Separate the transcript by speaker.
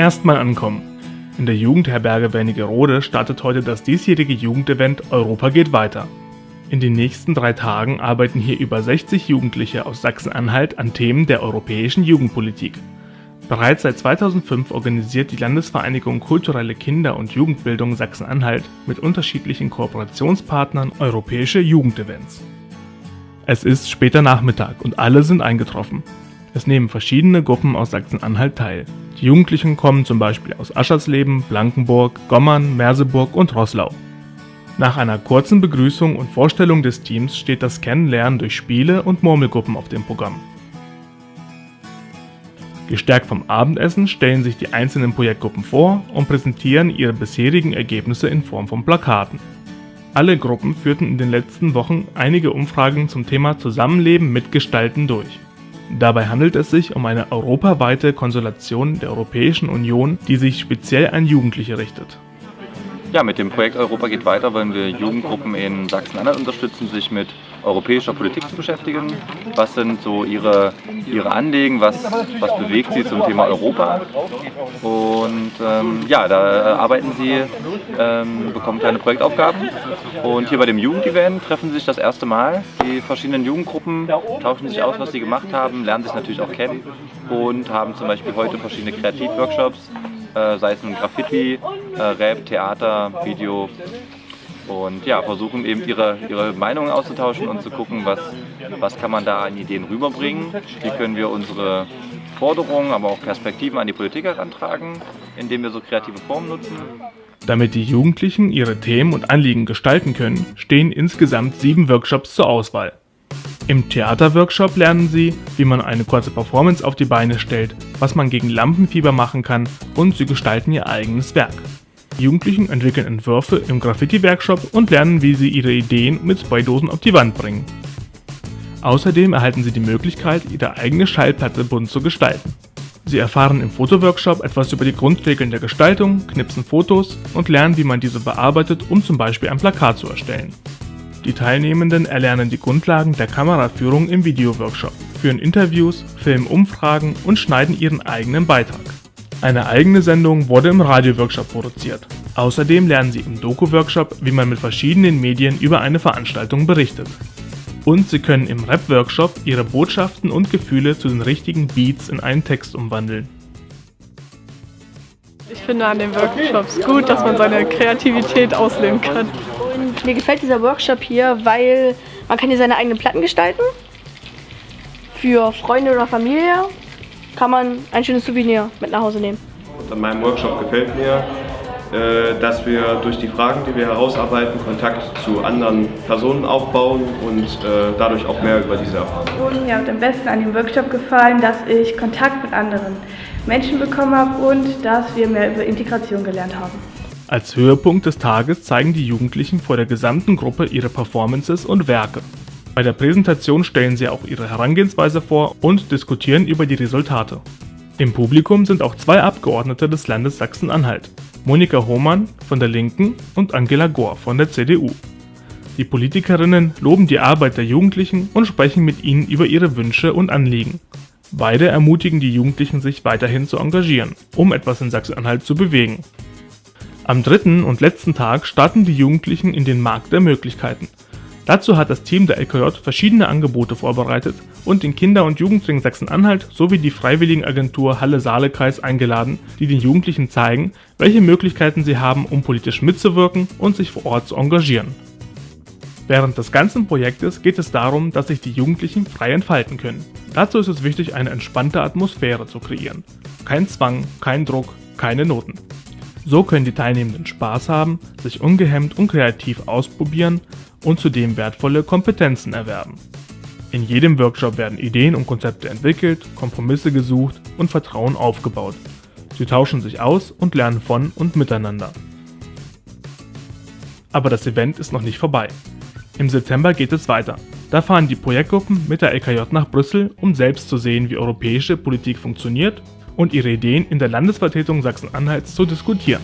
Speaker 1: Erstmal ankommen. In der Jugendherberge Wernigerode startet heute das diesjährige Jugendevent Europa geht weiter. In den nächsten drei Tagen arbeiten hier über 60 Jugendliche aus Sachsen-Anhalt an Themen der europäischen Jugendpolitik. Bereits seit 2005 organisiert die Landesvereinigung Kulturelle Kinder- und Jugendbildung Sachsen-Anhalt mit unterschiedlichen Kooperationspartnern europäische Jugendevents. Es ist später Nachmittag und alle sind eingetroffen. Es nehmen verschiedene Gruppen aus Sachsen-Anhalt teil. Die Jugendlichen kommen zum Beispiel aus Aschersleben, Blankenburg, Gommern, Merseburg und Roßlau. Nach einer kurzen Begrüßung und Vorstellung des Teams steht das Kennenlernen durch Spiele und Murmelgruppen auf dem Programm. Gestärkt vom Abendessen stellen sich die einzelnen Projektgruppen vor und präsentieren ihre bisherigen Ergebnisse in Form von Plakaten. Alle Gruppen führten in den letzten Wochen einige Umfragen zum Thema Zusammenleben mitgestalten durch. Dabei handelt es sich um eine europaweite Konsultation der Europäischen Union, die sich speziell an Jugendliche richtet.
Speaker 2: Ja, mit dem Projekt Europa geht weiter wollen wir Jugendgruppen in Sachsen-Anhalt unterstützen, sich mit europäischer Politik zu beschäftigen. Was sind so ihre, ihre Anliegen, was, was bewegt sie zum Thema Europa? Und ähm, ja, da arbeiten sie, ähm, bekommen kleine Projektaufgaben. Und hier bei dem Jugendevent treffen sie sich das erste Mal. Die verschiedenen Jugendgruppen tauschen sich aus, was sie gemacht haben, lernen sich natürlich auch kennen und haben zum Beispiel heute verschiedene Kreativworkshops äh, sei es ein Graffiti, äh, Rap, Theater, Video und ja, versuchen eben ihre, ihre Meinungen auszutauschen und zu gucken, was, was kann man da an Ideen rüberbringen, wie können wir unsere Forderungen, aber auch Perspektiven an die Politik herantragen, indem wir so kreative Formen nutzen.
Speaker 1: Damit die Jugendlichen ihre Themen und Anliegen gestalten können, stehen insgesamt sieben Workshops zur Auswahl. Im Theaterworkshop lernen Sie, wie man eine kurze Performance auf die Beine stellt, was man gegen Lampenfieber machen kann und sie gestalten ihr eigenes Werk. Jugendlichen entwickeln Entwürfe im Graffiti-Workshop und lernen, wie sie ihre Ideen mit Spraydosen auf die Wand bringen. Außerdem erhalten sie die Möglichkeit, ihre eigene Schallplatte bunt zu gestalten. Sie erfahren im Fotoworkshop etwas über die Grundregeln der Gestaltung, knipsen Fotos und lernen, wie man diese bearbeitet, um zum Beispiel ein Plakat zu erstellen. Die Teilnehmenden erlernen die Grundlagen der Kameraführung im Videoworkshop, führen Interviews, filmen Umfragen und schneiden ihren eigenen Beitrag. Eine eigene Sendung wurde im Radioworkshop produziert. Außerdem lernen sie im Doku-Workshop, wie man mit verschiedenen Medien über eine Veranstaltung berichtet. Und sie können im Rap-Workshop ihre Botschaften und Gefühle zu den richtigen Beats in einen Text umwandeln.
Speaker 3: Ich finde an den Workshops gut, dass man seine Kreativität ausleben kann.
Speaker 4: Und mir gefällt dieser Workshop hier, weil man kann hier seine eigenen Platten gestalten. Für Freunde oder Familie kann man ein schönes Souvenir mit nach Hause nehmen.
Speaker 5: Und an meinem Workshop gefällt mir, äh, dass wir durch die Fragen, die wir herausarbeiten, Kontakt zu anderen Personen aufbauen und äh, dadurch auch mehr über diese erfahren.
Speaker 6: Und mir hat am besten an dem Workshop gefallen, dass ich Kontakt mit anderen Menschen bekommen habe und dass wir mehr über Integration gelernt haben.
Speaker 1: Als Höhepunkt des Tages zeigen die Jugendlichen vor der gesamten Gruppe ihre Performances und Werke. Bei der Präsentation stellen sie auch ihre Herangehensweise vor und diskutieren über die Resultate. Im Publikum sind auch zwei Abgeordnete des Landes Sachsen-Anhalt, Monika Hohmann von der Linken und Angela Gohr von der CDU. Die Politikerinnen loben die Arbeit der Jugendlichen und sprechen mit ihnen über ihre Wünsche und Anliegen. Beide ermutigen die Jugendlichen, sich weiterhin zu engagieren, um etwas in Sachsen-Anhalt zu bewegen. Am dritten und letzten Tag starten die Jugendlichen in den Markt der Möglichkeiten. Dazu hat das Team der LKJ verschiedene Angebote vorbereitet und den Kinder- und Jugendring Sachsen-Anhalt sowie die Freiwilligenagentur Halle-Saale-Kreis eingeladen, die den Jugendlichen zeigen, welche Möglichkeiten sie haben, um politisch mitzuwirken und sich vor Ort zu engagieren. Während des ganzen Projektes geht es darum, dass sich die Jugendlichen frei entfalten können. Dazu ist es wichtig, eine entspannte Atmosphäre zu kreieren. Kein Zwang, kein Druck, keine Noten. So können die Teilnehmenden Spaß haben, sich ungehemmt und kreativ ausprobieren und zudem wertvolle Kompetenzen erwerben. In jedem Workshop werden Ideen und Konzepte entwickelt, Kompromisse gesucht und Vertrauen aufgebaut. Sie tauschen sich aus und lernen von und miteinander. Aber das Event ist noch nicht vorbei. Im September geht es weiter. Da fahren die Projektgruppen mit der LKJ nach Brüssel, um selbst zu sehen, wie europäische Politik funktioniert und ihre Ideen in der Landesvertretung Sachsen-Anhalts zu diskutieren.